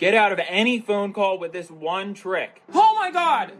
Get out of any phone call with this one trick. Oh my god!